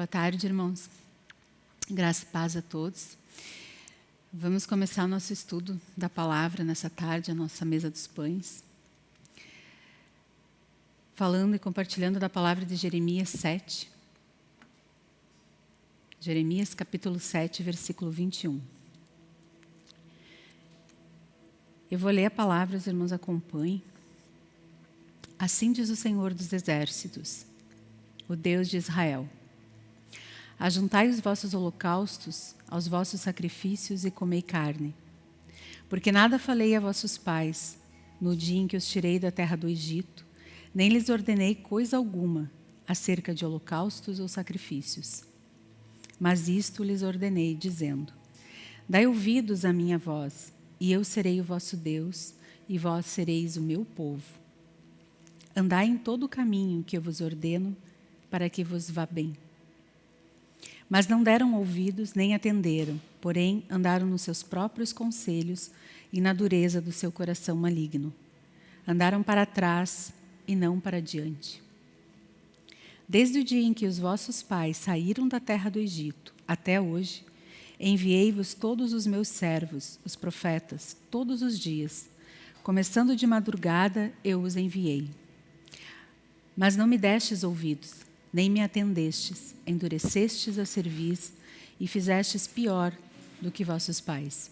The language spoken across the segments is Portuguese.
Boa tarde, irmãos. Graça e paz a todos. Vamos começar o nosso estudo da palavra nessa tarde, a nossa mesa dos pães. Falando e compartilhando da palavra de Jeremias 7. Jeremias capítulo 7, versículo 21. Eu vou ler a palavra, os irmãos acompanhem. Assim diz o Senhor dos Exércitos, o Deus de Israel. Ajuntai os vossos holocaustos aos vossos sacrifícios e comei carne. Porque nada falei a vossos pais no dia em que os tirei da terra do Egito, nem lhes ordenei coisa alguma acerca de holocaustos ou sacrifícios. Mas isto lhes ordenei, dizendo: Dai ouvidos à minha voz, e eu serei o vosso Deus, e vós sereis o meu povo. Andai em todo o caminho que eu vos ordeno, para que vos vá bem. Mas não deram ouvidos nem atenderam, porém andaram nos seus próprios conselhos e na dureza do seu coração maligno. Andaram para trás e não para diante. Desde o dia em que os vossos pais saíram da terra do Egito até hoje, enviei-vos todos os meus servos, os profetas, todos os dias. Começando de madrugada, eu os enviei. Mas não me destes ouvidos, nem me atendestes, endurecestes a cerviz e fizestes pior do que vossos pais.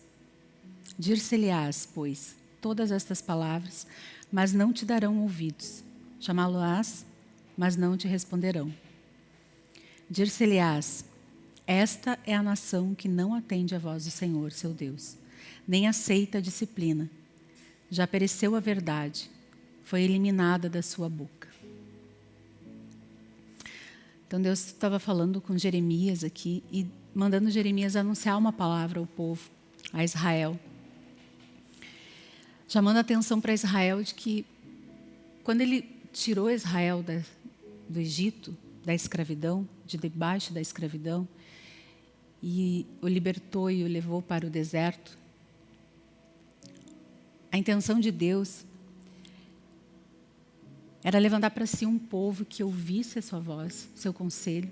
Dir-se-lhe-ás, pois, todas estas palavras, mas não te darão ouvidos. Chamá-lo-ás, mas não te responderão. Dir-se-lhe-ás, esta é a nação que não atende a voz do Senhor, seu Deus, nem aceita a disciplina. Já pereceu a verdade, foi eliminada da sua boca. Então Deus estava falando com Jeremias aqui e mandando Jeremias anunciar uma palavra ao povo, a Israel. Chamando a atenção para Israel de que quando ele tirou Israel da, do Egito, da escravidão, de debaixo da escravidão, e o libertou e o levou para o deserto, a intenção de Deus era levantar para si um povo que ouvisse a sua voz, seu conselho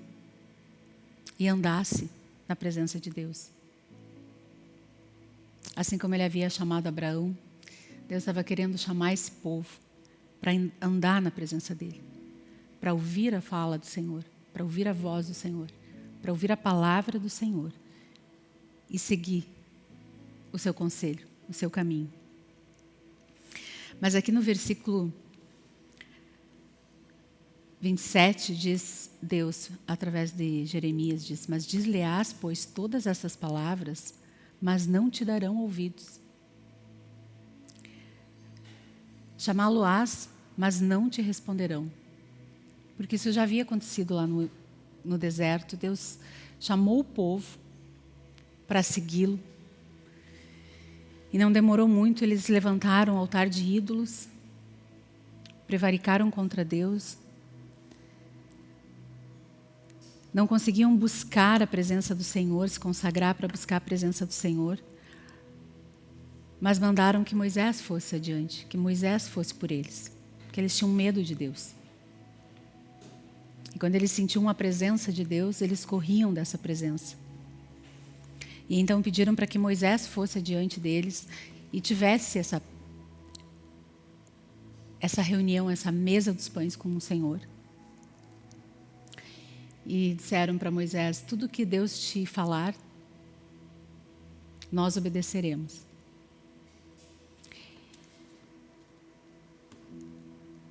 e andasse na presença de Deus. Assim como ele havia chamado Abraão, Deus estava querendo chamar esse povo para andar na presença dele, para ouvir a fala do Senhor, para ouvir a voz do Senhor, para ouvir a palavra do Senhor e seguir o seu conselho, o seu caminho. Mas aqui no versículo 27 diz Deus, através de Jeremias, diz, mas diz-lhe-ás, pois, todas essas palavras, mas não te darão ouvidos. Chamá-lo-ás, mas não te responderão. Porque isso já havia acontecido lá no, no deserto. Deus chamou o povo para segui-lo. E não demorou muito, eles levantaram o altar de ídolos, prevaricaram contra Deus, não conseguiam buscar a presença do Senhor, se consagrar para buscar a presença do Senhor, mas mandaram que Moisés fosse adiante, que Moisés fosse por eles, porque eles tinham medo de Deus. E quando eles sentiam a presença de Deus, eles corriam dessa presença. E então pediram para que Moisés fosse adiante deles e tivesse essa essa reunião, essa mesa dos pães com o Senhor e disseram para Moisés: Tudo que Deus te falar, nós obedeceremos.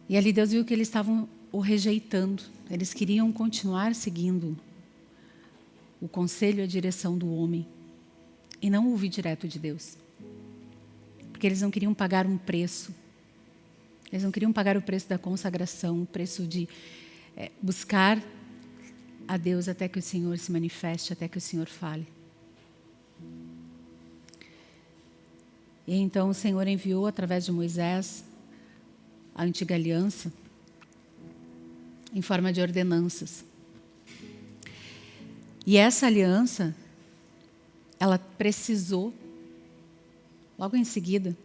E ali Deus viu que eles estavam o rejeitando, eles queriam continuar seguindo o conselho e a direção do homem e não ouvir direto de Deus. Porque eles não queriam pagar um preço. Eles não queriam pagar o preço da consagração, o preço de é, buscar a Deus até que o Senhor se manifeste, até que o Senhor fale. E então o Senhor enviou através de Moisés a antiga aliança em forma de ordenanças. E essa aliança, ela precisou, logo em seguida,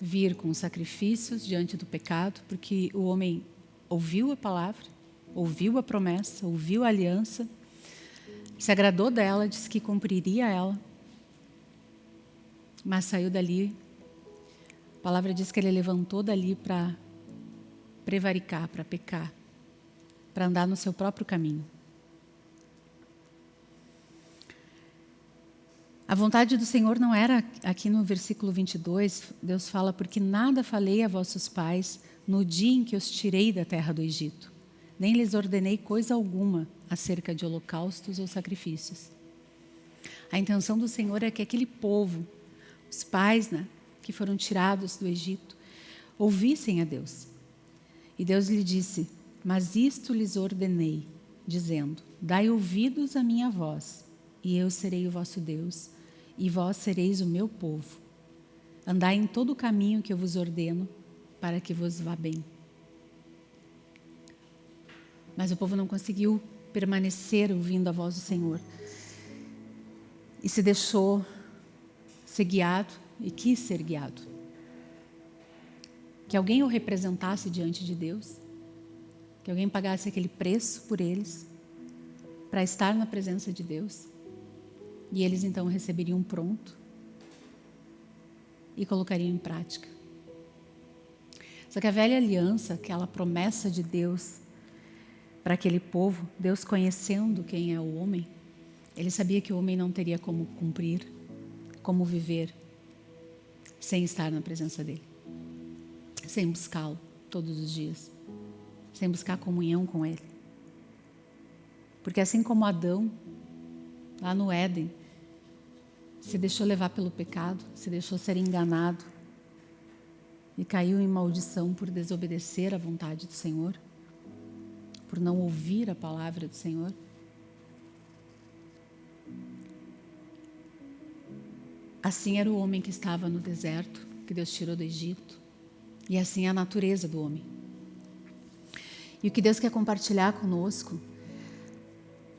vir com sacrifícios diante do pecado, porque o homem ouviu a palavra, ouviu a promessa, ouviu a aliança, se agradou dela, disse que cumpriria ela, mas saiu dali. A palavra diz que ele levantou dali para prevaricar, para pecar, para andar no seu próprio caminho. A vontade do Senhor não era, aqui no versículo 22, Deus fala, porque nada falei a vossos pais no dia em que os tirei da terra do Egito, nem lhes ordenei coisa alguma acerca de holocaustos ou sacrifícios. A intenção do Senhor é que aquele povo, os pais né, que foram tirados do Egito, ouvissem a Deus. E Deus lhe disse, mas isto lhes ordenei, dizendo, dai ouvidos à minha voz, e eu serei o vosso Deus, e vós sereis o meu povo. Andai em todo o caminho que eu vos ordeno, para que vos vá bem. Mas o povo não conseguiu permanecer ouvindo a voz do Senhor. E se deixou ser guiado e quis ser guiado. Que alguém o representasse diante de Deus, que alguém pagasse aquele preço por eles, para estar na presença de Deus. E eles então receberiam pronto e colocariam em prática. Só que a velha aliança, aquela promessa de Deus para aquele povo, Deus conhecendo quem é o homem, ele sabia que o homem não teria como cumprir, como viver, sem estar na presença dele, sem buscá-lo todos os dias, sem buscar comunhão com ele. Porque assim como Adão, lá no Éden, se deixou levar pelo pecado, se deixou ser enganado e caiu em maldição por desobedecer à vontade do Senhor, por não ouvir a palavra do Senhor. Assim era o homem que estava no deserto, que Deus tirou do Egito, e assim é a natureza do homem. E o que Deus quer compartilhar conosco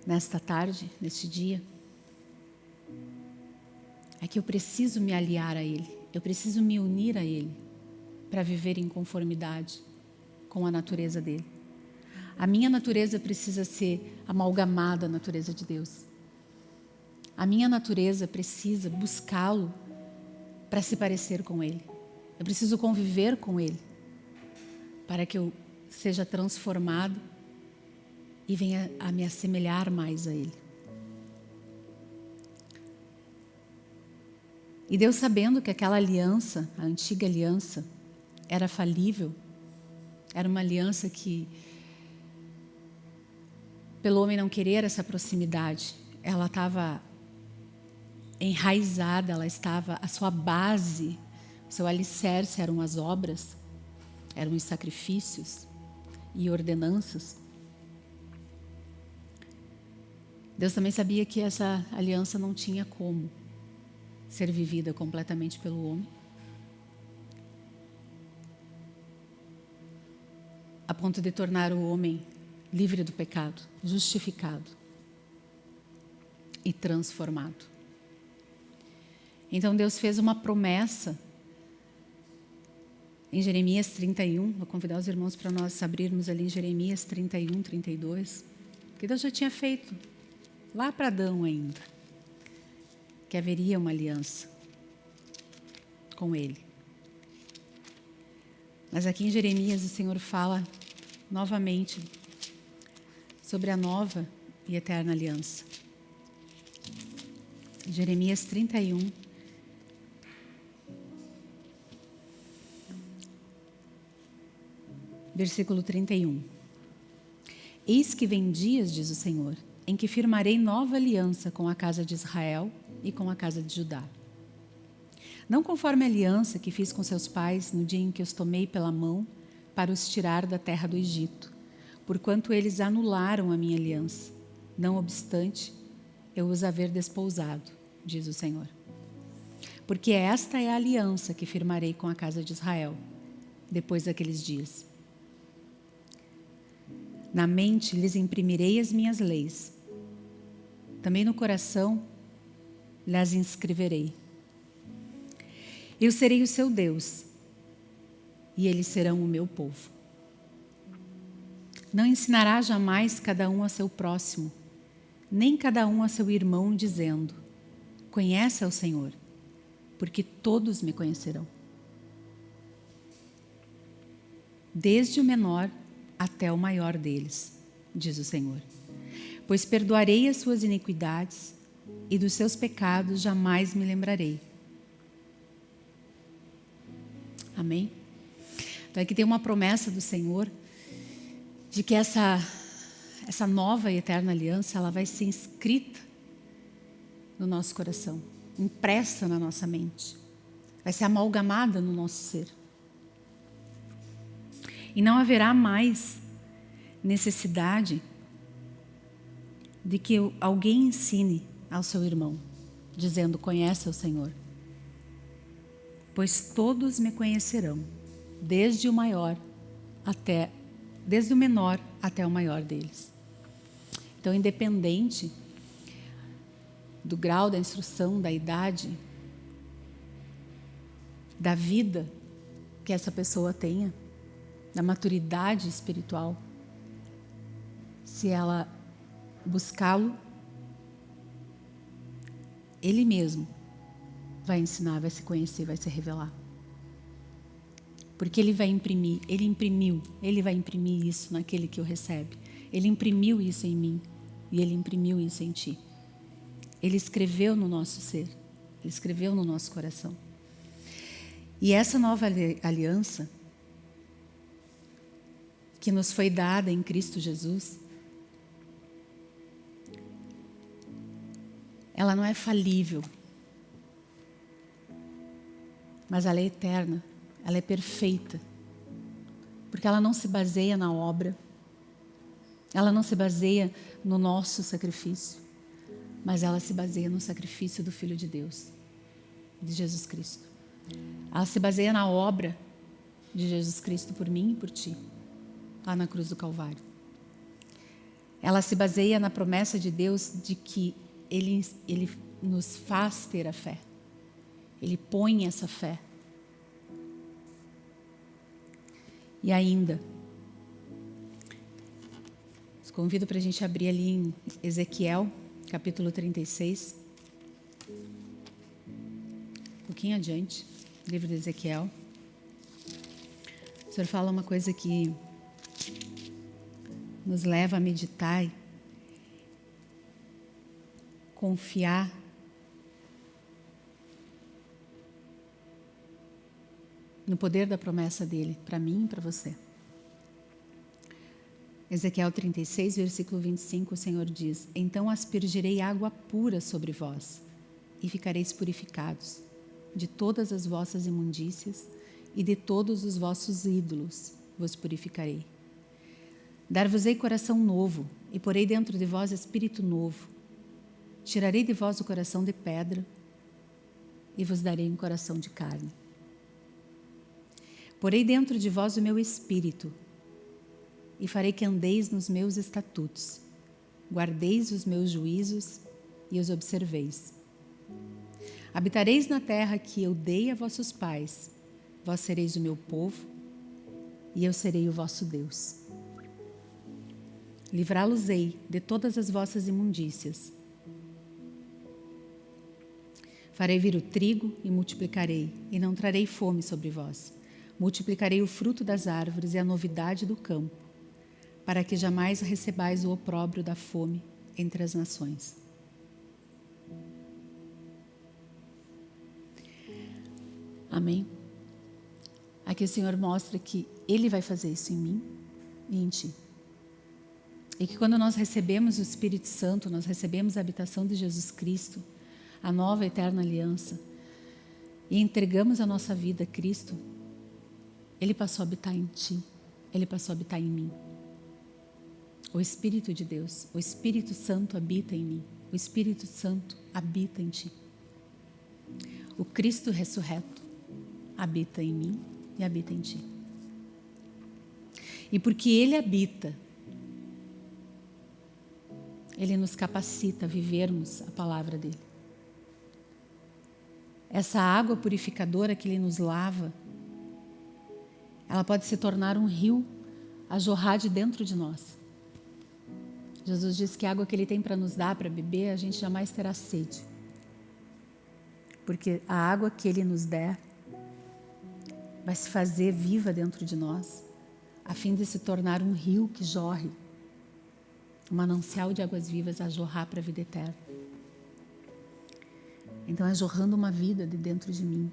nesta tarde, neste dia, é que eu preciso me aliar a Ele, eu preciso me unir a Ele para viver em conformidade com a natureza dEle. A minha natureza precisa ser amalgamada à natureza de Deus. A minha natureza precisa buscá-lo para se parecer com Ele. Eu preciso conviver com Ele para que eu seja transformado e venha a me assemelhar mais a Ele. E Deus sabendo que aquela aliança, a antiga aliança, era falível, era uma aliança que, pelo homem não querer essa proximidade, ela estava enraizada, ela estava, a sua base, seu alicerce eram as obras, eram os sacrifícios e ordenanças. Deus também sabia que essa aliança não tinha como ser vivida completamente pelo homem. A ponto de tornar o homem livre do pecado, justificado e transformado. Então Deus fez uma promessa em Jeremias 31, vou convidar os irmãos para nós abrirmos ali em Jeremias 31, 32, que Deus já tinha feito lá para Adão ainda que haveria uma aliança com ele. Mas aqui em Jeremias o Senhor fala novamente sobre a nova e eterna aliança. Jeremias 31. Versículo 31. Eis que vem dias, diz o Senhor, em que firmarei nova aliança com a casa de Israel e com a casa de Judá. Não conforme a aliança que fiz com seus pais no dia em que os tomei pela mão para os tirar da terra do Egito, porquanto eles anularam a minha aliança. Não obstante, eu os haver despousado, diz o Senhor. Porque esta é a aliança que firmarei com a casa de Israel, depois daqueles dias. Na mente lhes imprimirei as minhas leis. Também no coração lhes inscreverei. Eu serei o seu Deus, e eles serão o meu povo. Não ensinará jamais cada um a seu próximo, nem cada um a seu irmão, dizendo: Conhece ao Senhor, porque todos me conhecerão. Desde o menor até o maior deles, diz o Senhor. Pois perdoarei as suas iniquidades e dos seus pecados jamais me lembrarei. Amém? Então aqui tem uma promessa do Senhor de que essa essa nova e eterna aliança, ela vai ser inscrita no nosso coração, impressa na nossa mente. Vai ser amalgamada no nosso ser. E não haverá mais necessidade de que alguém ensine ao seu irmão, dizendo: Conhece o Senhor. Pois todos me conhecerão, desde o maior até desde o menor até o maior deles. Então, independente do grau da instrução, da idade, da vida que essa pessoa tenha, da maturidade espiritual, se ela buscá-lo, ele mesmo vai ensinar, vai se conhecer, vai se revelar. Porque ele vai imprimir, ele imprimiu, ele vai imprimir isso naquele que o recebe. Ele imprimiu isso em mim e ele imprimiu isso em ti. Ele escreveu no nosso ser, ele escreveu no nosso coração. E essa nova aliança que nos foi dada em Cristo Jesus, ela não é falível, mas ela é eterna, ela é perfeita, porque ela não se baseia na obra, ela não se baseia no nosso sacrifício, mas ela se baseia no sacrifício do Filho de Deus, de Jesus Cristo. Ela se baseia na obra de Jesus Cristo por mim e por ti, lá na cruz do Calvário. Ela se baseia na promessa de Deus de que Ele, Ele nos faz ter a fé. Ele põe essa fé. E ainda, Convido para a gente abrir ali em Ezequiel, capítulo 36. Um pouquinho adiante, livro de Ezequiel. O Senhor fala uma coisa que nos leva a meditar, confiar no poder da promessa dele para mim e para você. Ezequiel 36, versículo 25, o Senhor diz: Então aspergirei água pura sobre vós, e ficareis purificados de todas as vossas imundícias e de todos os vossos ídolos vos purificarei. Dar-vos-ei coração novo, e porei dentro de vós espírito novo. Tirarei de vós o coração de pedra, e vos darei um coração de carne. Porei dentro de vós o meu espírito, e farei que andeis nos meus estatutos, guardeis os meus juízos e os observeis. Habitareis na terra que eu dei a vossos pais, vós sereis o meu povo e eu serei o vosso Deus. Livrá-los-ei de todas as vossas imundícias. Farei vir o trigo e multiplicarei, e não trarei fome sobre vós. Multiplicarei o fruto das árvores e a novidade do campo para que jamais recebais o opróbrio da fome entre as nações. Amém? Aqui o Senhor mostra que Ele vai fazer isso em mim e em ti. E que quando nós recebemos o Espírito Santo, nós recebemos a habitação de Jesus Cristo, a nova eterna aliança, e entregamos a nossa vida a Cristo, Ele passou a habitar em ti, Ele passou a habitar em mim. O Espírito de Deus, o Espírito Santo habita em mim. O Espírito Santo habita em ti. O Cristo ressurreto habita em mim e habita em ti. E porque Ele habita, Ele nos capacita a vivermos a palavra dEle. Essa água purificadora que Ele nos lava, ela pode se tornar um rio a jorrar de dentro de nós Jesus diz que a água que Ele tem para nos dar, para beber, a gente jamais terá sede. Porque a água que Ele nos der vai se fazer viva dentro de nós, a fim de se tornar um rio que jorre, um manancial de águas vivas a jorrar para a vida eterna. Então é jorrando uma vida de dentro de mim,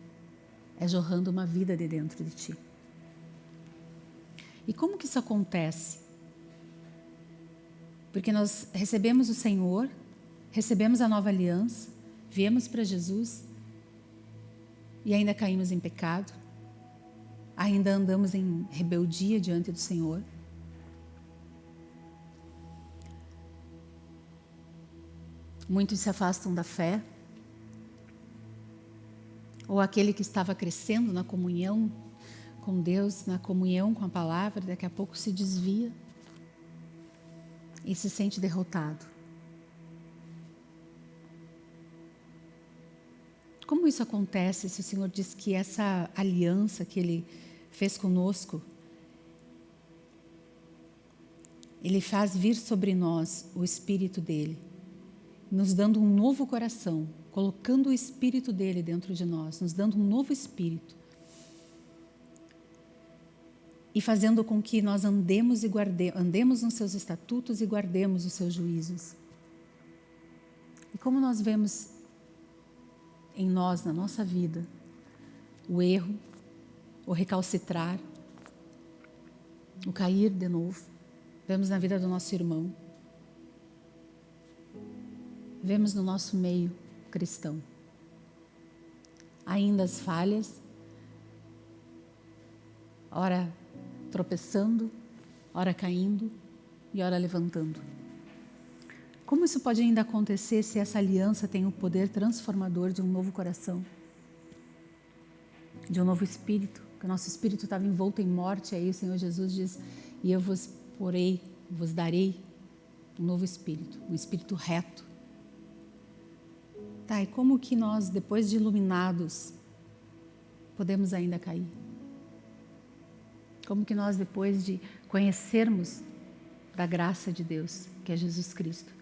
é jorrando uma vida de dentro de ti. E como que isso acontece? Porque nós recebemos o Senhor, recebemos a nova aliança, viemos para Jesus e ainda caímos em pecado, ainda andamos em rebeldia diante do Senhor. Muitos se afastam da fé, ou aquele que estava crescendo na comunhão com Deus, na comunhão com a palavra, daqui a pouco se desvia e se sente derrotado. Como isso acontece se o Senhor diz que essa aliança que Ele fez conosco, Ele faz vir sobre nós o Espírito dEle, nos dando um novo coração, colocando o Espírito dEle dentro de nós, nos dando um novo Espírito e fazendo com que nós andemos e guarde, andemos nos seus estatutos e guardemos os seus juízos. E como nós vemos em nós, na nossa vida, o erro, o recalcitrar, o cair de novo, vemos na vida do nosso irmão, vemos no nosso meio cristão. Ainda as falhas, ora tropeçando, ora caindo e ora levantando. Como isso pode ainda acontecer se essa aliança tem o poder transformador de um novo coração, de um novo espírito? Que o nosso espírito estava envolto em morte, aí o Senhor Jesus diz: E eu vos porei, vos darei um novo espírito, um espírito reto. Tá, e como que nós, depois de iluminados, podemos ainda cair? Como que nós, depois de conhecermos da graça de Deus, que é Jesus Cristo,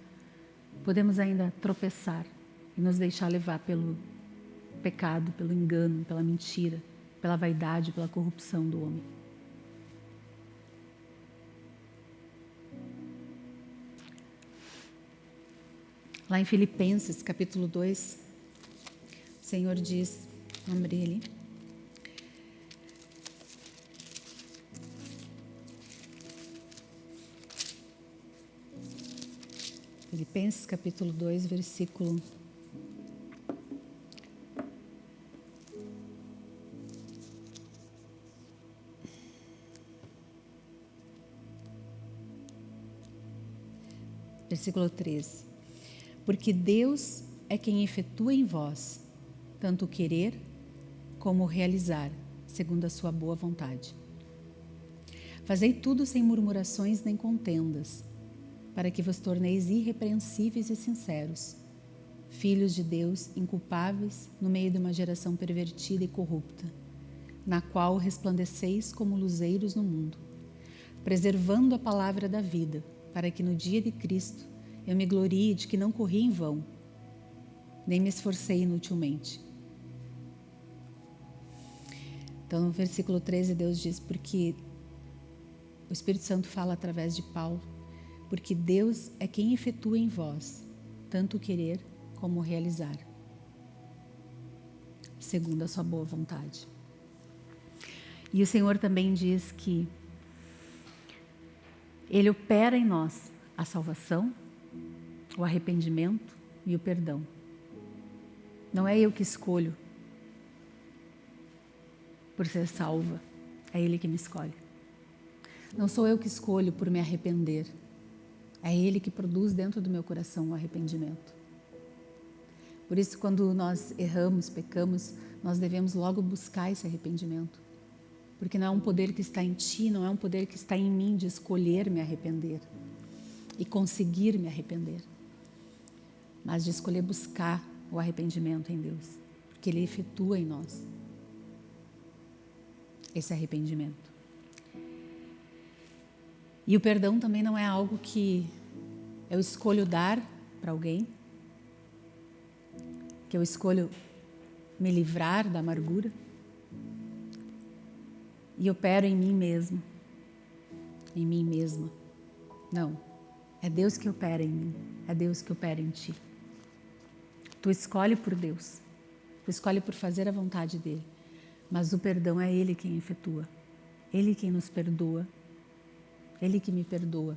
podemos ainda tropeçar e nos deixar levar pelo pecado, pelo engano, pela mentira, pela vaidade, pela corrupção do homem. Lá em Filipenses, capítulo 2, o Senhor diz, lembrei ali, Filipenses capítulo 2, versículo Versículo 13. Porque Deus é quem efetua em vós tanto o querer como o realizar, segundo a sua boa vontade. Fazei tudo sem murmurações nem contendas, para que vos torneis irrepreensíveis e sinceros, filhos de Deus inculpáveis no meio de uma geração pervertida e corrupta, na qual resplandeceis como luzeiros no mundo, preservando a palavra da vida, para que no dia de Cristo eu me glorie de que não corri em vão, nem me esforcei inutilmente. Então, no versículo 13, Deus diz: Porque o Espírito Santo fala através de Paulo porque Deus é quem efetua em vós tanto querer como realizar, segundo a sua boa vontade. E o Senhor também diz que Ele opera em nós a salvação, o arrependimento e o perdão. Não é eu que escolho por ser salva, é Ele que me escolhe. Não sou eu que escolho por me arrepender, é Ele que produz dentro do meu coração o arrependimento. Por isso, quando nós erramos, pecamos, nós devemos logo buscar esse arrependimento. Porque não é um poder que está em ti, não é um poder que está em mim de escolher me arrepender e conseguir me arrepender, mas de escolher buscar o arrependimento em Deus, porque Ele efetua em nós esse arrependimento. E o perdão também não é algo que eu escolho dar para alguém, que eu escolho me livrar da amargura e opero em mim mesmo, em mim mesma. Não, é Deus que opera em mim, é Deus que opera em ti. Tu escolhe por Deus, tu escolhe por fazer a vontade dEle, mas o perdão é Ele quem efetua, Ele quem nos perdoa, Ele que me perdoa.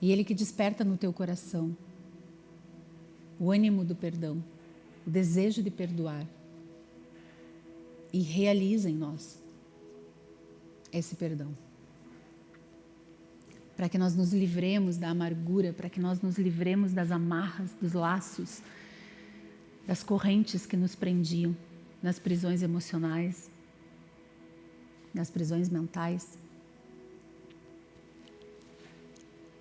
E Ele que desperta no teu coração o ânimo do perdão, o desejo de perdoar e realiza em nós esse perdão. Para que nós nos livremos da amargura, para que nós nos livremos das amarras, dos laços, das correntes que nos prendiam nas prisões emocionais, nas prisões mentais.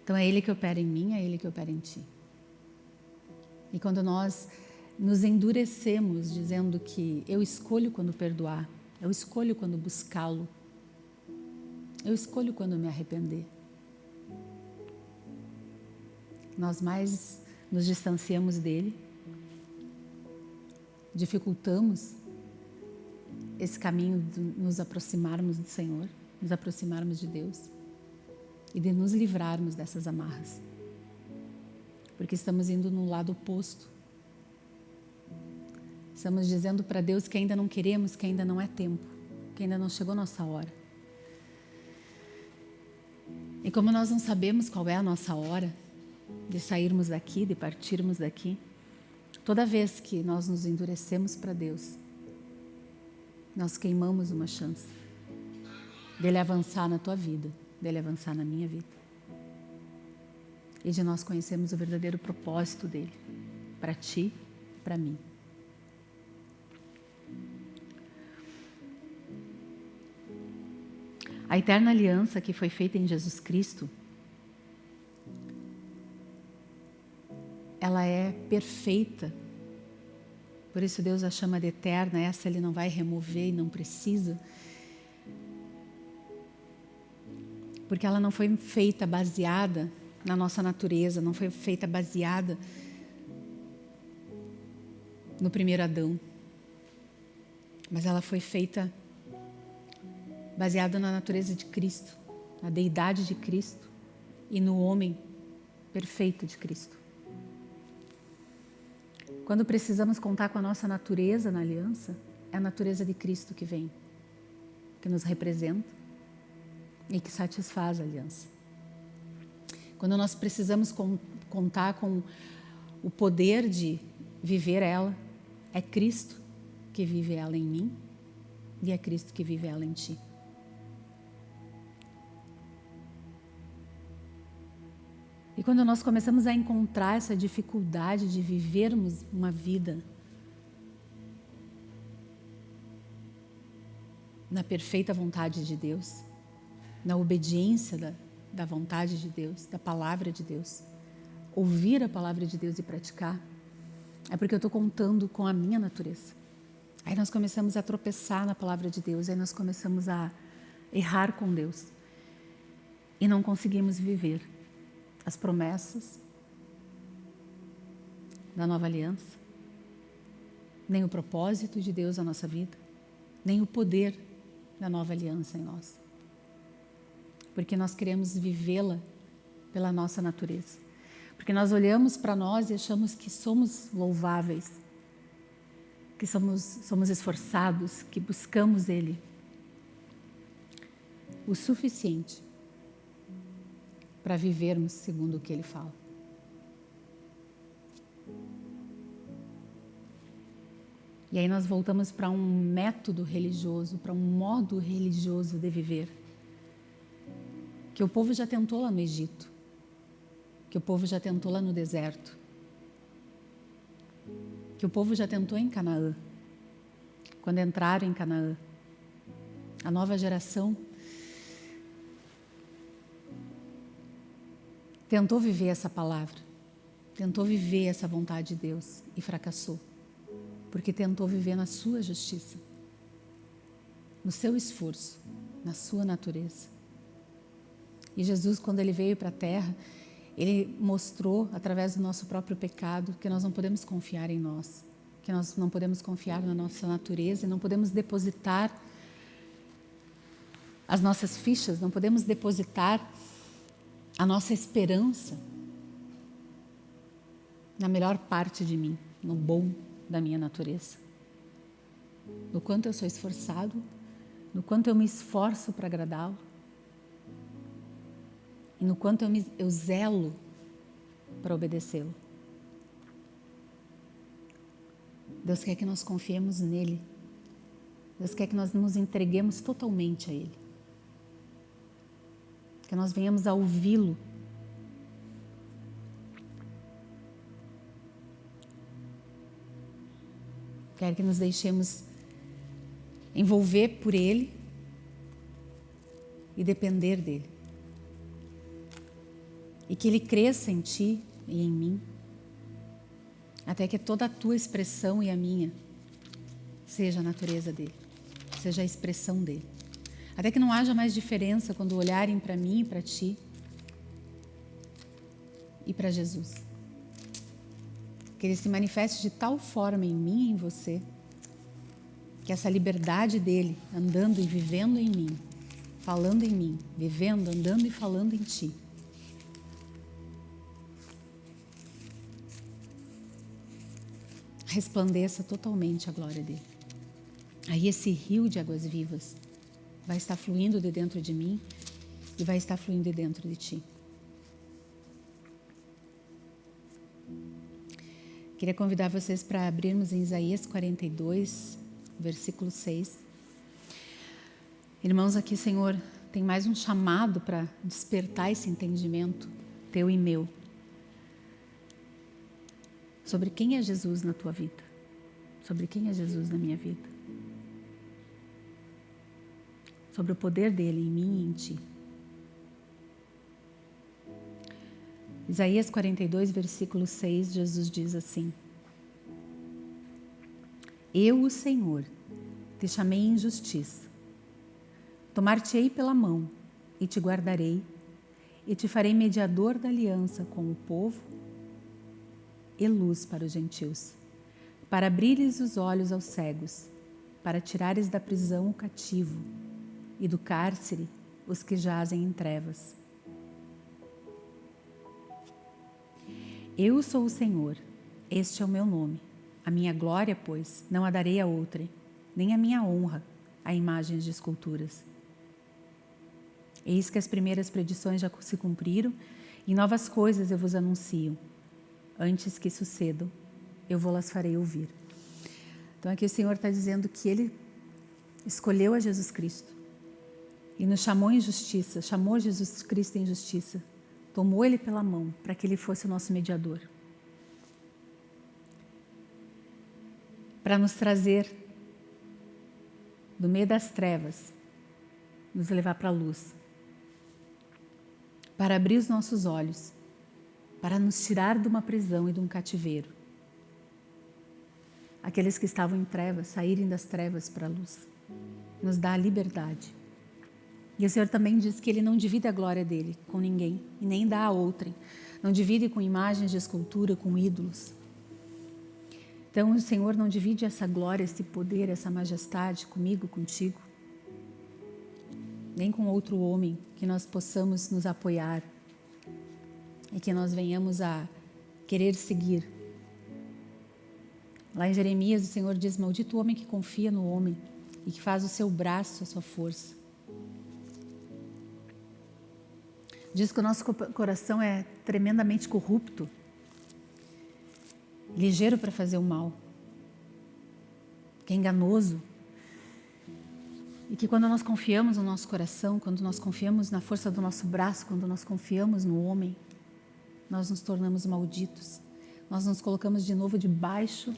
Então é Ele que opera em mim, é Ele que opera em ti. E quando nós nos endurecemos dizendo que eu escolho quando perdoar, eu escolho quando buscá-lo, eu escolho quando me arrepender. Nós mais nos distanciamos dele, dificultamos esse caminho de nos aproximarmos do Senhor, nos aproximarmos de Deus e de nos livrarmos dessas amarras. Porque estamos indo no lado oposto Estamos dizendo para Deus que ainda não queremos, que ainda não é tempo, que ainda não chegou nossa hora. E como nós não sabemos qual é a nossa hora de sairmos daqui, de partirmos daqui, toda vez que nós nos endurecemos para Deus, nós queimamos uma chance dele avançar na tua vida, dele avançar na minha vida. E de nós conhecermos o verdadeiro propósito dele, para ti, para mim. A eterna aliança que foi feita em Jesus Cristo, ela é perfeita. Por isso Deus a chama de eterna, essa Ele não vai remover e não precisa. Porque ela não foi feita baseada na nossa natureza, não foi feita baseada no primeiro Adão. Mas ela foi feita baseado na natureza de Cristo, na deidade de Cristo e no homem perfeito de Cristo. Quando precisamos contar com a nossa natureza na aliança, é a natureza de Cristo que vem, que nos representa e que satisfaz a aliança. Quando nós precisamos contar com o poder de viver ela, é Cristo que vive ela em mim e é Cristo que vive ela em ti. E quando nós começamos a encontrar essa dificuldade de vivermos uma vida na perfeita vontade de Deus, na obediência da, da vontade de Deus, da palavra de Deus, ouvir a palavra de Deus e praticar, é porque eu estou contando com a minha natureza. Aí nós começamos a tropeçar na palavra de Deus, aí nós começamos a errar com Deus e não conseguimos viver as promessas da nova aliança, nem o propósito de Deus na nossa vida, nem o poder da nova aliança em nós. Porque nós queremos vivê-la pela nossa natureza. Porque nós olhamos para nós e achamos que somos louváveis, que somos, somos esforçados, que buscamos Ele o suficiente para vivermos segundo o que Ele fala. E aí nós voltamos para um método religioso, para um modo religioso de viver, que o povo já tentou lá no Egito, que o povo já tentou lá no deserto, que o povo já tentou em Canaã, quando entraram em Canaã. A nova geração tentou viver essa palavra, tentou viver essa vontade de Deus e fracassou, porque tentou viver na sua justiça, no seu esforço, na sua natureza. E Jesus, quando ele veio para a terra, ele mostrou, através do nosso próprio pecado, que nós não podemos confiar em nós, que nós não podemos confiar na nossa natureza não podemos depositar as nossas fichas, não podemos depositar a nossa esperança na melhor parte de mim, no bom da minha natureza. No quanto eu sou esforçado, no quanto eu me esforço para agradá-lo, e no quanto eu, me, eu zelo para obedecê-lo. Deus quer que nós confiemos nele. Deus quer que nós nos entreguemos totalmente a Ele. Que nós venhamos a ouvi-lo. Quer que nos deixemos envolver por Ele e depender dEle e que Ele cresça em ti e em mim, até que toda a tua expressão e a minha seja a natureza dele, seja a expressão dele. Até que não haja mais diferença quando olharem para mim e para ti e para Jesus. Que ele se manifeste de tal forma em mim e em você, que essa liberdade dele, andando e vivendo em mim, falando em mim, vivendo, andando e falando em ti, resplandeça totalmente a glória dele. Aí esse rio de águas vivas vai estar fluindo de dentro de mim e vai estar fluindo de dentro de ti. Queria convidar vocês para abrirmos em Isaías 42, versículo 6. Irmãos, aqui, Senhor, tem mais um chamado para despertar esse entendimento, teu e meu sobre quem é Jesus na tua vida, sobre quem é Jesus na minha vida, sobre o poder dele em mim e em ti. Isaías 42, versículo 6, Jesus diz assim: Eu, o Senhor, te chamei em justiça. Tomar-te-ei pela mão e te guardarei, e te farei mediador da aliança com o povo e luz para os gentios, para abrires os olhos aos cegos, para tirares da prisão o cativo e do cárcere os que jazem em trevas. Eu sou o Senhor, este é o meu nome. A minha glória, pois, não a darei a outra, nem a minha honra a imagens de esculturas. Eis que as primeiras predições já se cumpriram e novas coisas eu vos anuncio antes que sucedam, eu vou las farei ouvir. Então aqui o Senhor está dizendo que Ele escolheu a Jesus Cristo e nos chamou em justiça, chamou Jesus Cristo em justiça, tomou Ele pela mão para que Ele fosse o nosso mediador. Para nos trazer do meio das trevas, nos levar para a luz, para abrir os nossos olhos para nos tirar de uma prisão e de um cativeiro. Aqueles que estavam em trevas, saírem das trevas para a luz. Nos dá a liberdade. E o Senhor também diz que Ele não divide a glória dele com ninguém e nem dá a outrem. Não divide com imagens de escultura, com ídolos. Então o Senhor não divide essa glória, esse poder, essa majestade comigo, contigo, nem com outro homem que nós possamos nos apoiar, e que nós venhamos a querer seguir. Lá em Jeremias, o Senhor diz: Maldito o homem que confia no homem e que faz o seu braço a sua força. Diz que o nosso coração é tremendamente corrupto, ligeiro para fazer o mal, que é enganoso. E que quando nós confiamos no nosso coração, quando nós confiamos na força do nosso braço, quando nós confiamos no homem, nós nos tornamos malditos. Nós nos colocamos de novo debaixo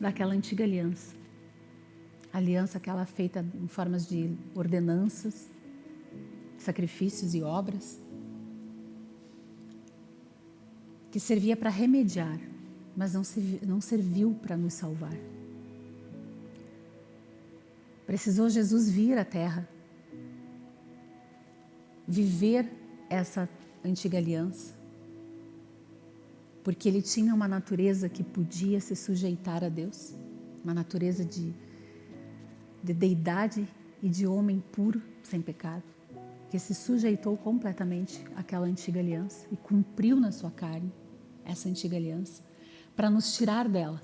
daquela antiga aliança. Aliança aquela feita em formas de ordenanças, sacrifícios e obras, que servia para remediar, mas não, não serviu para nos salvar. Precisou Jesus vir à terra, viver essa antiga aliança, porque ele tinha uma natureza que podia se sujeitar a Deus, uma natureza de, de deidade e de homem puro, sem pecado, que se sujeitou completamente àquela antiga aliança e cumpriu na sua carne essa antiga aliança para nos tirar dela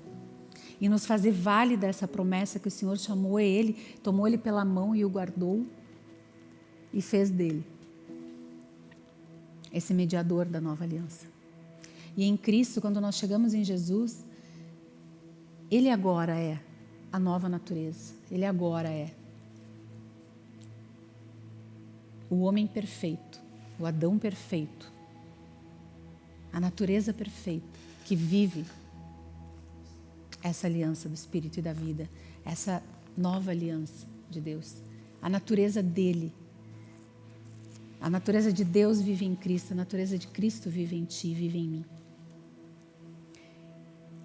e nos fazer válida essa promessa que o Senhor chamou ele, tomou ele pela mão e o guardou e fez dele esse mediador da nova aliança. E em Cristo, quando nós chegamos em Jesus, ele agora é a nova natureza. Ele agora é o homem perfeito, o Adão perfeito, a natureza perfeita que vive essa aliança do Espírito e da vida, essa nova aliança de Deus. A natureza dele. A natureza de Deus vive em Cristo, a natureza de Cristo vive em ti, vive em mim.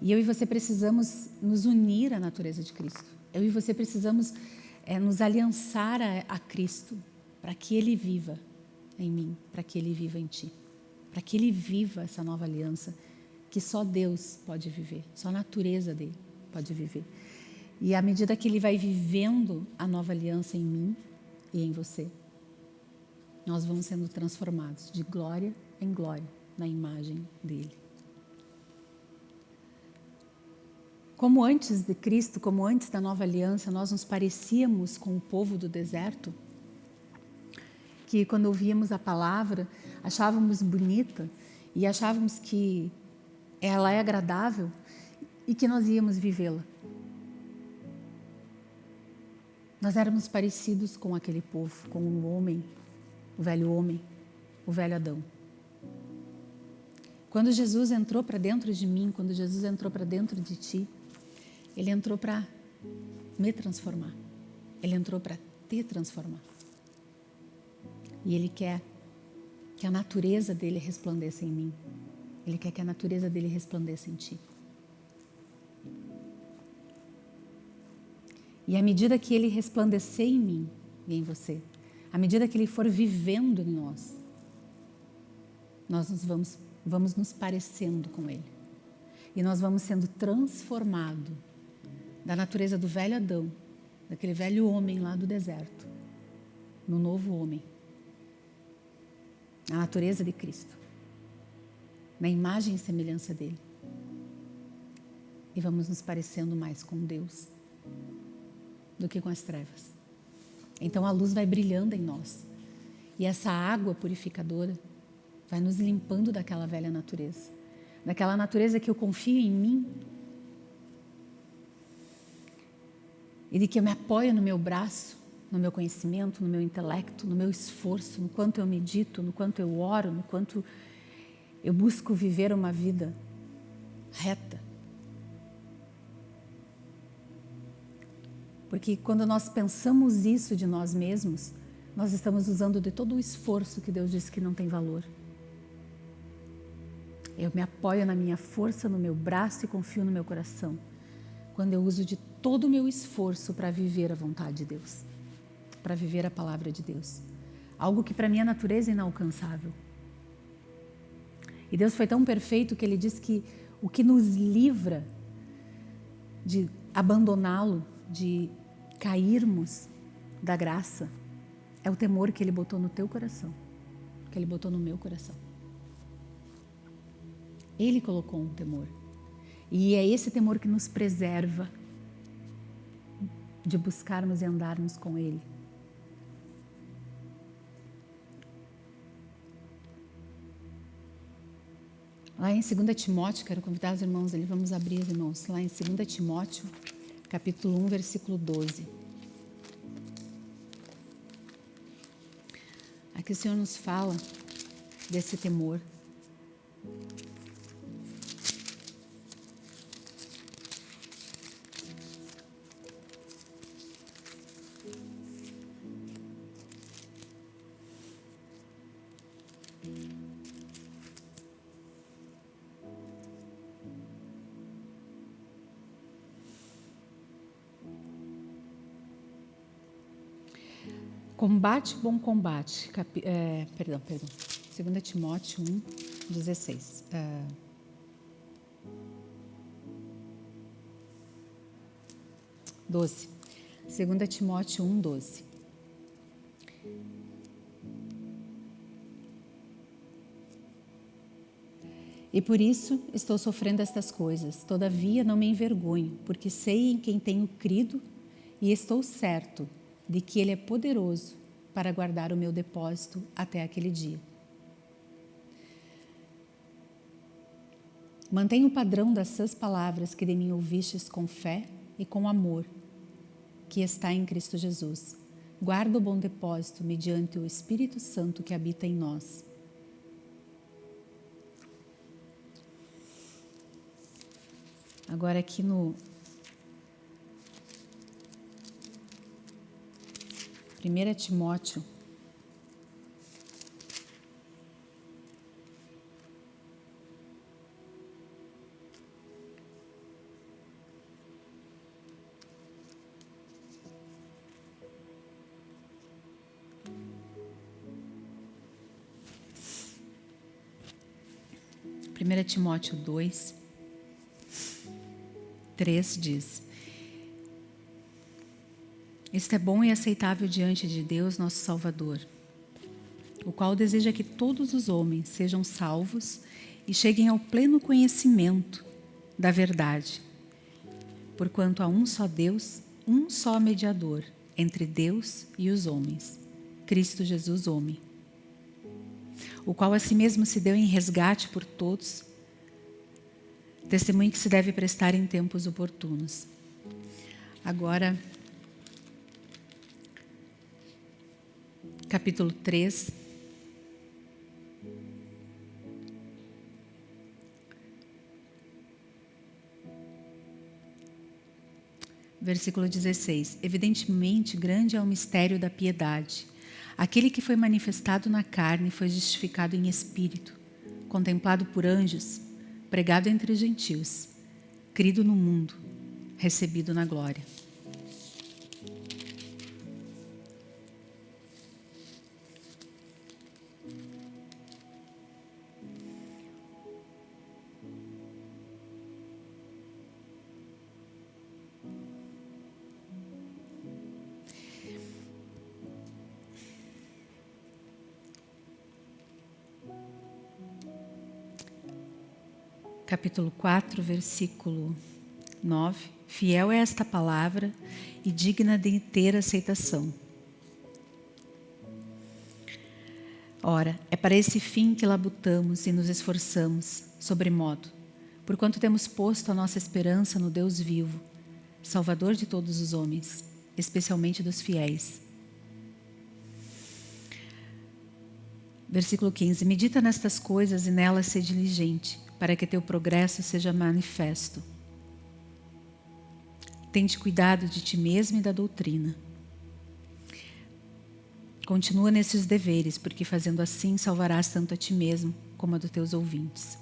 E eu e você precisamos nos unir à natureza de Cristo. Eu e você precisamos é, nos aliançar a, a Cristo para que Ele viva em mim, para que Ele viva em ti, para que Ele viva essa nova aliança que só Deus pode viver, só a natureza dele pode viver. E à medida que ele vai vivendo a nova aliança em mim e em você, nós vamos sendo transformados de glória em glória na imagem dele. Como antes de Cristo, como antes da nova aliança, nós nos parecíamos com o povo do deserto, que quando ouvíamos a palavra, achávamos bonita e achávamos que ela é agradável e que nós íamos vivê-la. Nós éramos parecidos com aquele povo, com o homem, o velho homem, o velho Adão. Quando Jesus entrou para dentro de mim, quando Jesus entrou para dentro de ti, ele entrou para me transformar. Ele entrou para te transformar. E ele quer que a natureza dele resplandeça em mim. Ele quer que a natureza dele resplandeça em ti. E à medida que ele resplandecer em mim e em você, à medida que ele for vivendo em nós, nós nos vamos, vamos nos parecendo com ele. E nós vamos sendo transformados da natureza do velho Adão, daquele velho homem lá do deserto, no novo homem, a natureza de Cristo na imagem e semelhança dele. E vamos nos parecendo mais com Deus do que com as trevas. Então a luz vai brilhando em nós. E essa água purificadora vai nos limpando daquela velha natureza. Daquela natureza que eu confio em mim. E de que eu me apoio no meu braço, no meu conhecimento, no meu intelecto, no meu esforço, no quanto eu medito, no quanto eu oro, no quanto eu busco viver uma vida reta. Porque quando nós pensamos isso de nós mesmos, nós estamos usando de todo o esforço que Deus disse que não tem valor. Eu me apoio na minha força, no meu braço e confio no meu coração. Quando eu uso de todo o meu esforço para viver a vontade de Deus, para viver a palavra de Deus. Algo que para minha natureza é inalcançável. E Deus foi tão perfeito que Ele diz que o que nos livra de abandoná-lo, de cairmos da graça, é o temor que Ele botou no teu coração, que Ele botou no meu coração. Ele colocou um temor. E é esse temor que nos preserva de buscarmos e andarmos com Ele. Lá em 2 Timóteo, quero convidar os irmãos ali, vamos abrir, irmãos, lá em 2 Timóteo, capítulo 1, versículo 12. Aqui o Senhor nos fala desse temor. Combate bom combate. Capi, é, perdão, perdão. 2 Timóteo 1, 16. Uh, doze. 2 Timóteo 1, 12. E por isso estou sofrendo estas coisas. Todavia não me envergonho, porque sei em quem tenho crido e estou certo de que Ele é poderoso para guardar o meu depósito até aquele dia. Mantenha o padrão das suas palavras que de mim ouvistes com fé e com amor, que está em Cristo Jesus. Guarda o bom depósito mediante o Espírito Santo que habita em nós. Agora aqui no 1 Timóteo. Primeira Timóteo 2, 3 diz: Isto é bom e aceitável diante de Deus, nosso Salvador, o qual deseja que todos os homens sejam salvos e cheguem ao pleno conhecimento da verdade. Porquanto há um só Deus, um só mediador entre Deus e os homens, Cristo Jesus, homem, o qual a si mesmo se deu em resgate por todos Testemunho que se deve prestar em tempos oportunos. Agora, capítulo 3. Versículo 16. Evidentemente, grande é o mistério da piedade. Aquele que foi manifestado na carne foi justificado em espírito, contemplado por anjos pregado entre os gentios, crido no mundo, recebido na glória. Capítulo 4, versículo 9. Fiel é esta palavra e digna de ter aceitação. Ora, é para esse fim que labutamos e nos esforçamos, sobremodo, porquanto temos posto a nossa esperança no Deus vivo, Salvador de todos os homens, especialmente dos fiéis. Versículo 15: Medita nestas coisas e nelas ser diligente, para que teu progresso seja manifesto. Tente cuidado de ti mesmo e da doutrina. Continua nesses deveres, porque fazendo assim salvarás tanto a ti mesmo como a dos teus ouvintes.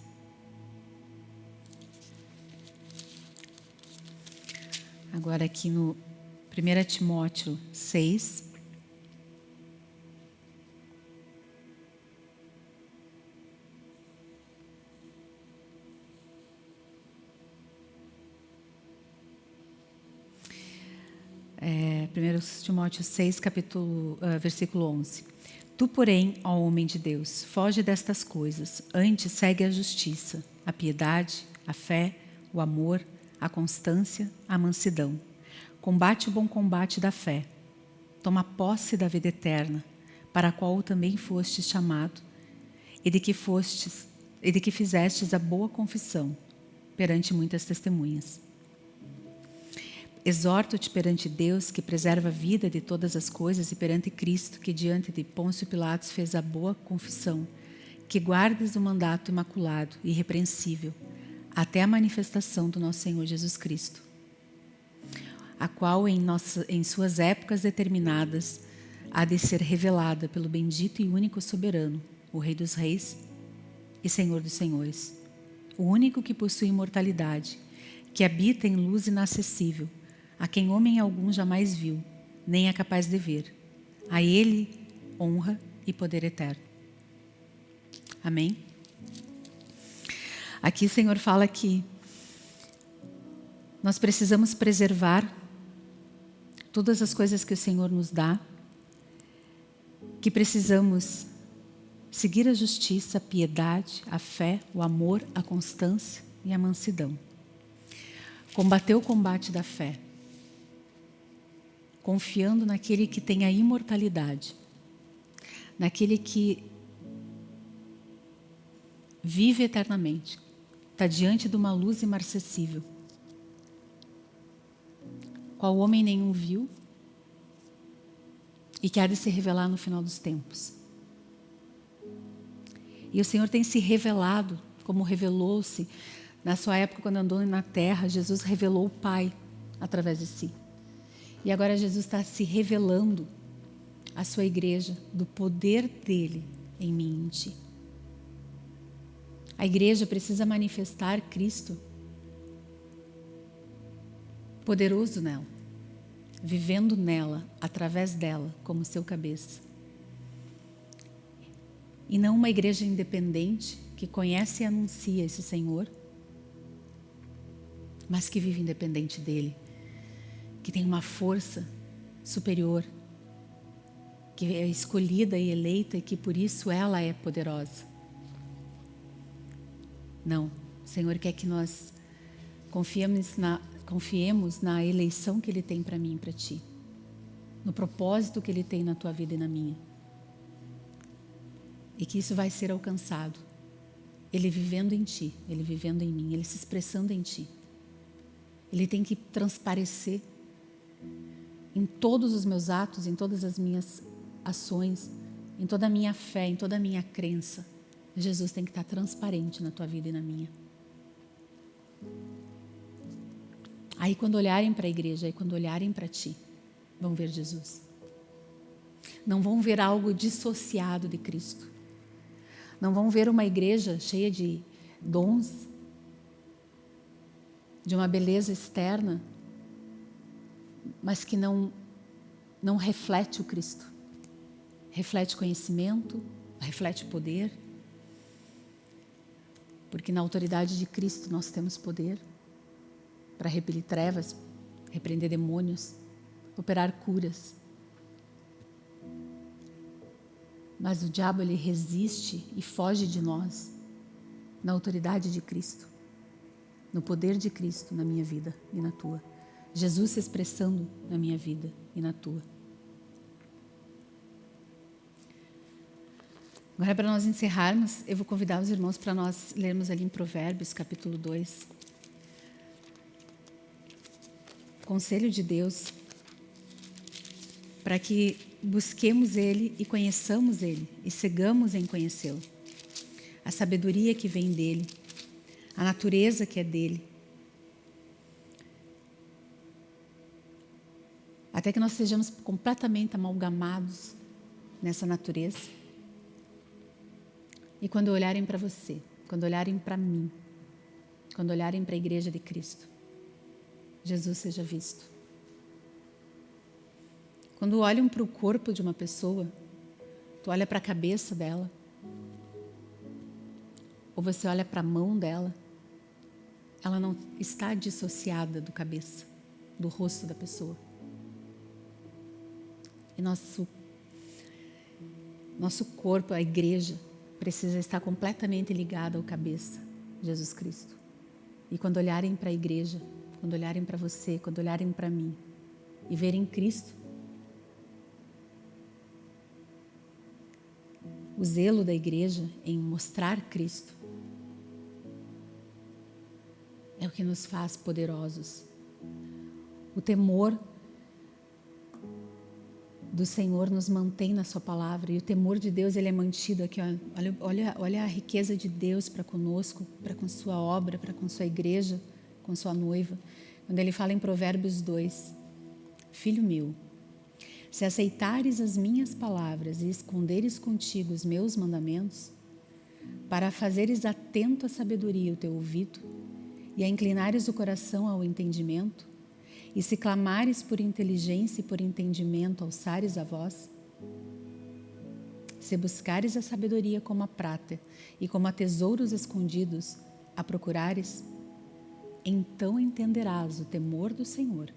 Agora aqui no 1 Timóteo 6, 1 Timóteo 6, capítulo, uh, versículo 11. Tu, porém, ó homem de Deus, foge destas coisas, antes segue a justiça, a piedade, a fé, o amor, a constância, a mansidão. Combate o bom combate da fé. Toma posse da vida eterna, para a qual também fostes chamado, e de que fostes, e de que fizestes a boa confissão perante muitas testemunhas. Exorto-te perante Deus, que preserva a vida de todas as coisas, e perante Cristo, que diante de Pôncio Pilatos fez a boa confissão, que guardes o mandato imaculado irrepreensível, até a manifestação do nosso Senhor Jesus Cristo, a qual em, nossa, em suas épocas determinadas há de ser revelada pelo bendito e único soberano, o Rei dos Reis e Senhor dos Senhores, o único que possui imortalidade, que habita em luz inacessível, a quem homem algum jamais viu, nem é capaz de ver. A ele honra e poder eterno. Amém? Aqui o Senhor fala que nós precisamos preservar todas as coisas que o Senhor nos dá, que precisamos seguir a justiça, a piedade, a fé, o amor, a constância e a mansidão. Combater o combate da fé, confiando naquele que tem a imortalidade, naquele que vive eternamente, está diante de uma luz imarcessível, qual homem nenhum viu e que há de se revelar no final dos tempos. E o Senhor tem se revelado, como revelou-se na sua época quando andou na terra, Jesus revelou o Pai através de si. E agora Jesus está se revelando à sua igreja do poder dele em mim em ti. A igreja precisa manifestar Cristo poderoso nela, vivendo nela, através dela, como seu cabeça. E não uma igreja independente que conhece e anuncia esse Senhor, mas que vive independente dele, que tem uma força superior, que é escolhida e eleita e que por isso ela é poderosa. Não, o Senhor quer que nós confiemos na, confiemos na eleição que Ele tem para mim e para ti, no propósito que Ele tem na tua vida e na minha. E que isso vai ser alcançado. Ele vivendo em ti, Ele vivendo em mim, Ele se expressando em ti. Ele tem que transparecer em todos os meus atos, em todas as minhas ações, em toda a minha fé, em toda a minha crença Jesus tem que estar transparente na tua vida e na minha. Aí quando olharem para a igreja, aí quando olharem para ti, vão ver Jesus. Não vão ver algo dissociado de Cristo. Não vão ver uma igreja cheia de dons, de uma beleza externa, mas que não, não reflete o Cristo. Reflete conhecimento, reflete poder, porque na autoridade de Cristo nós temos poder para repelir trevas, repreender demônios, operar curas. Mas o diabo ele resiste e foge de nós na autoridade de Cristo, no poder de Cristo na minha vida e na tua. Jesus se expressando na minha vida e na tua. Agora, para nós encerrarmos, eu vou convidar os irmãos para nós lermos ali em Provérbios, capítulo 2. Conselho de Deus, para que busquemos Ele e conheçamos Ele, e cegamos em conhecê-lo. A sabedoria que vem dEle, a natureza que é dEle. Até que nós sejamos completamente amalgamados nessa natureza e quando olharem para você, quando olharem para mim, quando olharem para a igreja de Cristo, Jesus seja visto. Quando olham para o corpo de uma pessoa, tu olha para a cabeça dela, ou você olha para a mão dela, ela não está dissociada do cabeça, do rosto da pessoa. E nosso, nosso corpo, a igreja, precisa estar completamente ligada ao cabeça, Jesus Cristo. E quando olharem para a igreja, quando olharem para você, quando olharem para mim e verem Cristo, o zelo da igreja em mostrar Cristo é o que nos faz poderosos. O temor do Senhor nos mantém na sua palavra e o temor de Deus ele é mantido aqui. Olha, olha, olha a riqueza de Deus para conosco, para com sua obra, para com sua igreja, com sua noiva. Quando ele fala em Provérbios 2, Filho meu, se aceitares as minhas palavras e esconderes contigo os meus mandamentos, para fazeres atento à sabedoria o teu ouvido e a inclinares o coração ao entendimento, e se clamares por inteligência e por entendimento, alçares a voz? Se buscares a sabedoria como a prata e como a tesouros escondidos a procurares, então entenderás o temor do Senhor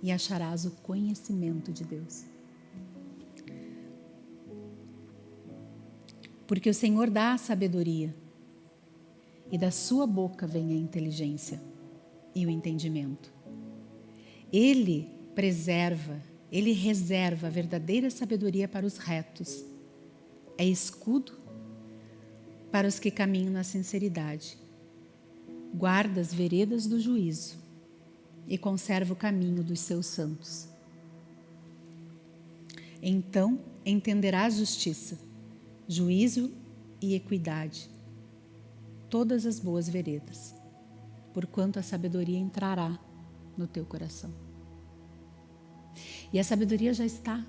e acharás o conhecimento de Deus. Porque o Senhor dá a sabedoria, e da sua boca vem a inteligência e o entendimento. Ele preserva, ele reserva a verdadeira sabedoria para os retos. É escudo para os que caminham na sinceridade. Guarda as veredas do juízo e conserva o caminho dos seus santos. Então entenderás justiça, juízo e equidade, todas as boas veredas, porquanto a sabedoria entrará no teu coração. E a sabedoria já está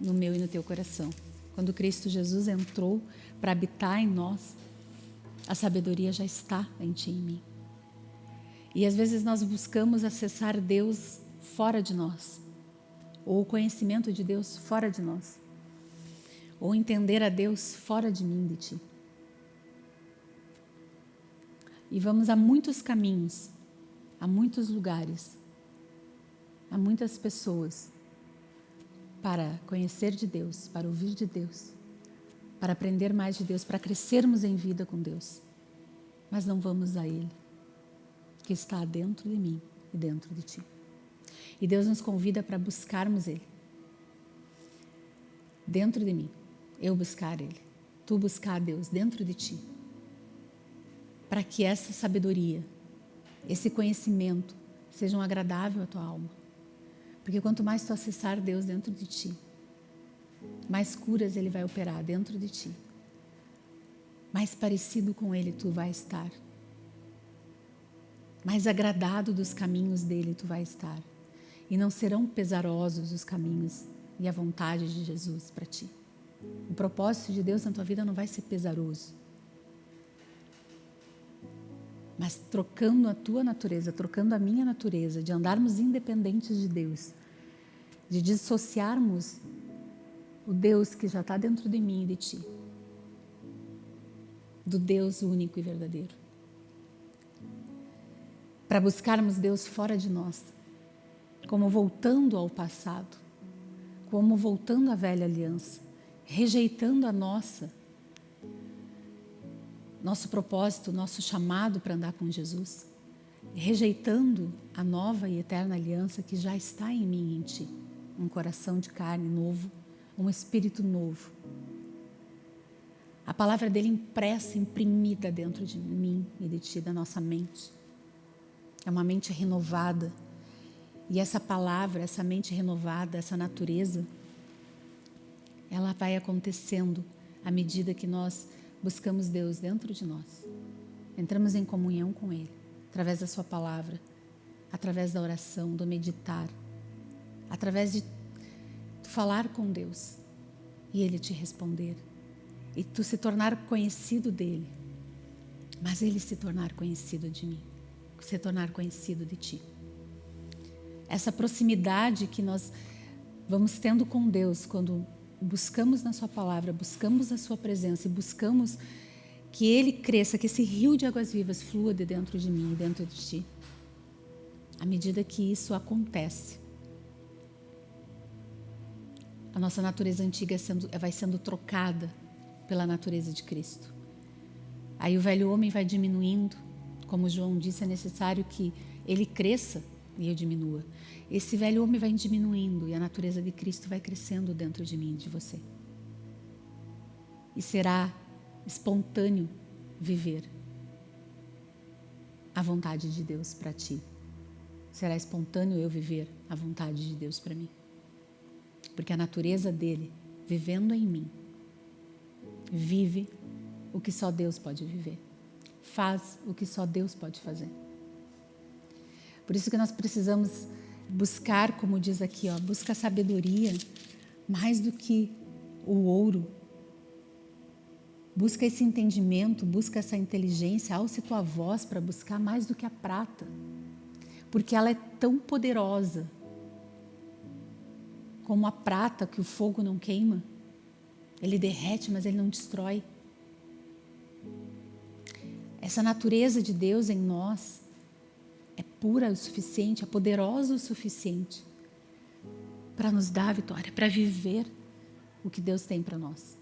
no meu e no teu coração. Quando Cristo Jesus entrou para habitar em nós, a sabedoria já está em ti e em mim. E às vezes nós buscamos acessar Deus fora de nós, ou o conhecimento de Deus fora de nós, ou entender a Deus fora de mim, de ti. E vamos a muitos caminhos, a muitos lugares, a muitas pessoas para conhecer de Deus, para ouvir de Deus, para aprender mais de Deus, para crescermos em vida com Deus. Mas não vamos a Ele que está dentro de mim e dentro de ti. E Deus nos convida para buscarmos Ele. Dentro de mim, eu buscar Ele, tu buscar Deus dentro de ti. Para que essa sabedoria, esse conhecimento sejam agradável à tua alma. Porque quanto mais tu acessar Deus dentro de ti, mais curas Ele vai operar dentro de ti. Mais parecido com Ele tu vai estar mais agradado dos caminhos dele tu vai estar. E não serão pesarosos os caminhos e a vontade de Jesus para ti. O propósito de Deus na tua vida não vai ser pesaroso. Mas trocando a tua natureza, trocando a minha natureza, de andarmos independentes de Deus, de dissociarmos o Deus que já está dentro de mim e de ti, do Deus único e verdadeiro. Para buscarmos Deus fora de nós, como voltando ao passado, como voltando à velha aliança, rejeitando a nossa, nosso propósito, nosso chamado para andar com Jesus, rejeitando a nova e eterna aliança que já está em mim e em ti, um coração de carne novo, um espírito novo. A palavra dele impressa, imprimida dentro de mim e de ti, da nossa mente é uma mente renovada. E essa palavra, essa mente renovada, essa natureza, ela vai acontecendo à medida que nós buscamos Deus dentro de nós. Entramos em comunhão com Ele, através da Sua palavra, através da oração, do meditar, através de falar com Deus e Ele te responder. E tu se tornar conhecido dEle, mas Ele se tornar conhecido de mim se tornar conhecido de Ti. Essa proximidade que nós vamos tendo com Deus quando buscamos na Sua palavra, buscamos a Sua presença e buscamos que Ele cresça, que esse rio de águas vivas flua de dentro de mim e dentro de Ti. À medida que isso acontece, a nossa natureza antiga é sendo, vai sendo trocada pela natureza de Cristo. Aí o velho homem vai diminuindo como João disse, é necessário que ele cresça e eu diminua. Esse velho homem vai diminuindo e a natureza de Cristo vai crescendo dentro de mim de você. E será espontâneo viver a vontade de Deus para ti. Será espontâneo eu viver a vontade de Deus para mim. Porque a natureza dele, vivendo em mim, vive o que só Deus pode viver faz o que só Deus pode fazer. Por isso que nós precisamos buscar, como diz aqui, ó, busca sabedoria mais do que o ouro. Busca esse entendimento, busca essa inteligência, alce tua voz para buscar mais do que a prata. Porque ela é tão poderosa como a prata que o fogo não queima. Ele derrete, mas ele não destrói. Essa natureza de Deus em nós pura o suficiente, é poderosa o suficiente para nos dar a vitória, para viver o que Deus tem para nós.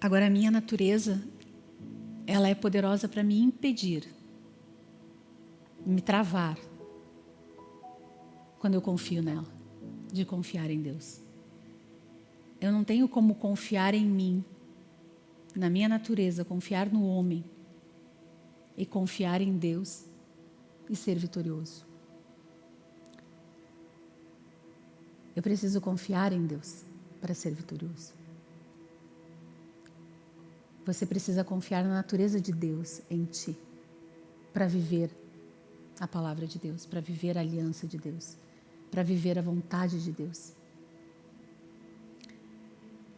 Agora, a minha natureza, ela é poderosa para me impedir, me travar, quando eu confio nela, de confiar em Deus. Eu não tenho como confiar em mim, na minha natureza, confiar no homem e confiar em Deus e ser vitorioso. Eu preciso confiar em Deus para ser vitorioso. Você precisa confiar na natureza de Deus em ti para viver a palavra de Deus, para viver a aliança de Deus, para viver a vontade de Deus.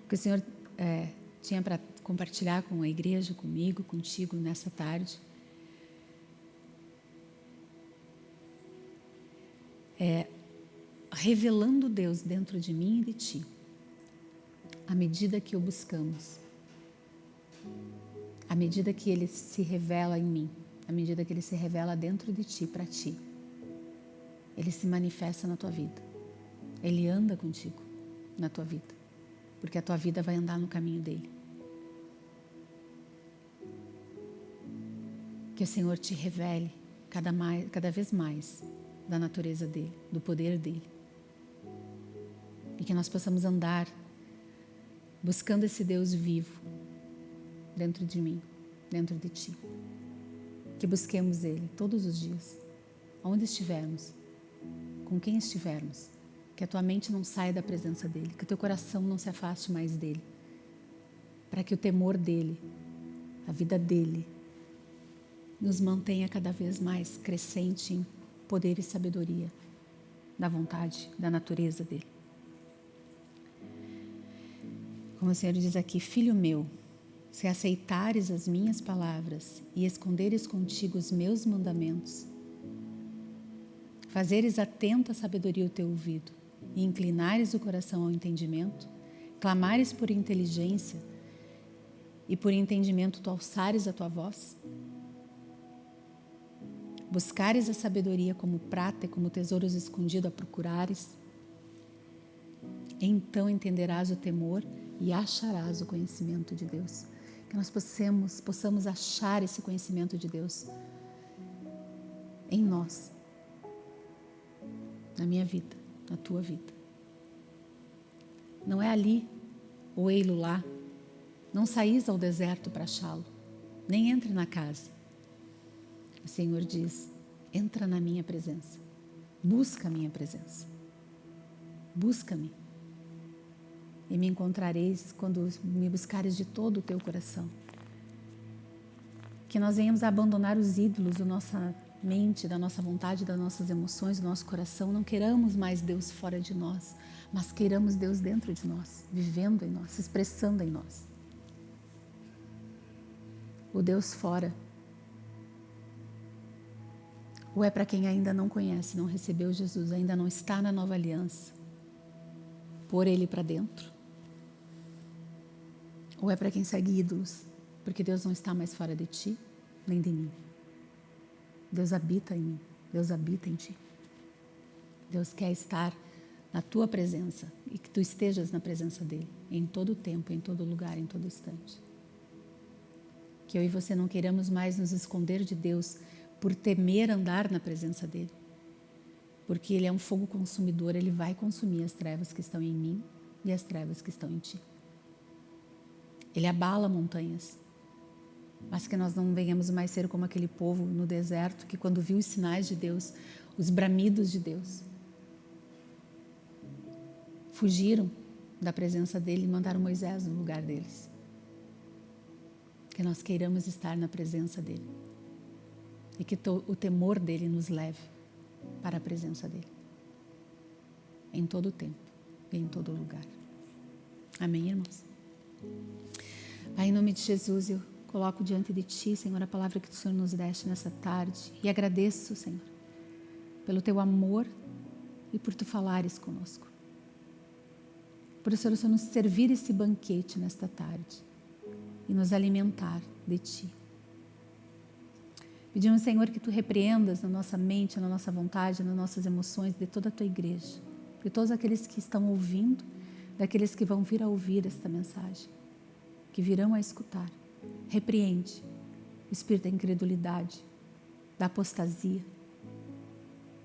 O que o Senhor é, tinha para compartilhar com a igreja, comigo, contigo nessa tarde, é revelando Deus dentro de mim e de ti, à medida que o buscamos, à medida que Ele se revela em mim, à medida que Ele se revela dentro de ti, para ti, Ele se manifesta na tua vida, Ele anda contigo na tua vida, porque a tua vida vai andar no caminho dele. Que o Senhor te revele cada, mais, cada vez mais da natureza dele, do poder dele e que nós possamos andar buscando esse Deus vivo dentro de mim, dentro de ti. Que busquemos Ele todos os dias, onde estivermos, com quem estivermos. Que a tua mente não saia da presença dEle, que o teu coração não se afaste mais dEle, para que o temor dEle, a vida dEle, nos mantenha cada vez mais crescente em poder e sabedoria da vontade, da natureza dEle. Como o Senhor diz aqui, filho meu, se aceitares as minhas palavras e esconderes contigo os meus mandamentos, fazeres atento à sabedoria o teu ouvido e inclinares o coração ao entendimento, clamares por inteligência e por entendimento tu alçares a tua voz, buscares a sabedoria como prata e como tesouros escondidos a procurares, então entenderás o temor e acharás o conhecimento de Deus. Que nós possamos, possamos achar esse conhecimento de Deus em nós, na minha vida, na tua vida. Não é ali ou ei-lo lá. Não saís ao deserto para achá-lo, nem entre na casa. O Senhor diz: entra na minha presença, busca a minha presença, busca-me e me encontrareis quando me buscares de todo o teu coração. Que nós venhamos a abandonar os ídolos da nossa mente, da nossa vontade, das nossas emoções, do nosso coração. Não queiramos mais Deus fora de nós, mas queiramos Deus dentro de nós, vivendo em nós, expressando em nós. O Deus fora ou é para quem ainda não conhece, não recebeu Jesus, ainda não está na nova aliança. Pôr ele para dentro ou é para quem segue ídolos? Porque Deus não está mais fora de ti, nem de mim. Deus habita em mim, Deus habita em ti. Deus quer estar na tua presença e que tu estejas na presença dele em todo o tempo, em todo lugar, em todo instante. Que eu e você não queiramos mais nos esconder de Deus por temer andar na presença dele. Porque ele é um fogo consumidor, ele vai consumir as trevas que estão em mim e as trevas que estão em ti. Ele abala montanhas. Mas que nós não venhamos mais ser como aquele povo no deserto que, quando viu os sinais de Deus, os bramidos de Deus, fugiram da presença dele e mandaram Moisés no lugar deles. Que nós queiramos estar na presença dele e que o temor dele nos leve para a presença dele em todo o tempo e em todo lugar. Amém, irmãos? Pai, em nome de Jesus, eu coloco diante de Ti, Senhor, a palavra que o Senhor nos deste nessa tarde e agradeço, Senhor, pelo Teu amor e por Tu falares conosco. por isso, Senhor, nos servir esse banquete nesta tarde e nos alimentar de Ti. Pedimos, Senhor, que Tu repreendas na nossa mente, na nossa vontade, nas nossas emoções, de toda a Tua igreja, de todos aqueles que estão ouvindo, daqueles que vão vir a ouvir esta mensagem, que virão a escutar. Repreende o espírito da incredulidade, da apostasia.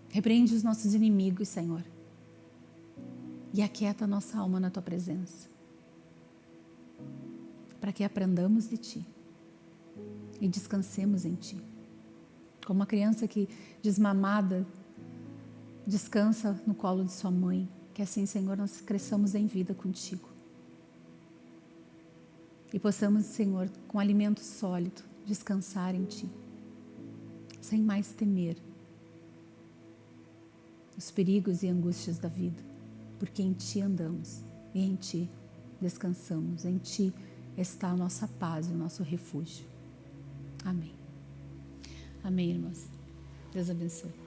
Repreende os nossos inimigos, Senhor. E aquieta a nossa alma na Tua presença. Para que aprendamos de Ti e descansemos em Ti. Como uma criança que, desmamada, descansa no colo de sua mãe. Que assim, Senhor, nós cresçamos em vida contigo. E possamos, Senhor, com alimento sólido, descansar em Ti, sem mais temer os perigos e angústias da vida, porque em Ti andamos e em Ti descansamos, em Ti está a nossa paz e o nosso refúgio. Amém. Amém, irmãs. Deus abençoe.